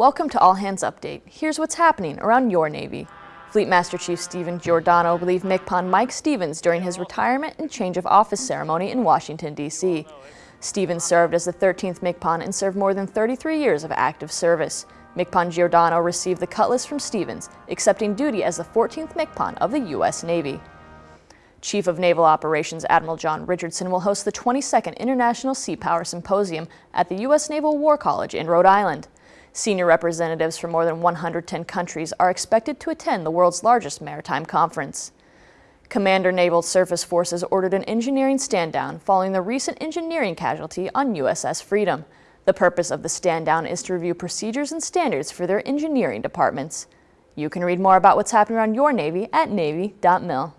Welcome to All Hands Update. Here's what's happening around your Navy. Fleet Master Chief Steven Giordano relieved MCPON Mike Stevens during his retirement and change of office ceremony in Washington, D.C. Stevens served as the 13th MCPON and served more than 33 years of active service. MCPON Giordano received the Cutlass from Stevens, accepting duty as the 14th MCPON of the U.S. Navy. Chief of Naval Operations Admiral John Richardson will host the 22nd International Sea Power Symposium at the U.S. Naval War College in Rhode Island. Senior representatives from more than 110 countries are expected to attend the world's largest maritime conference. Commander Naval Surface Forces ordered an engineering stand-down following the recent engineering casualty on USS Freedom. The purpose of the stand-down is to review procedures and standards for their engineering departments. You can read more about what's happening around your Navy at Navy.mil.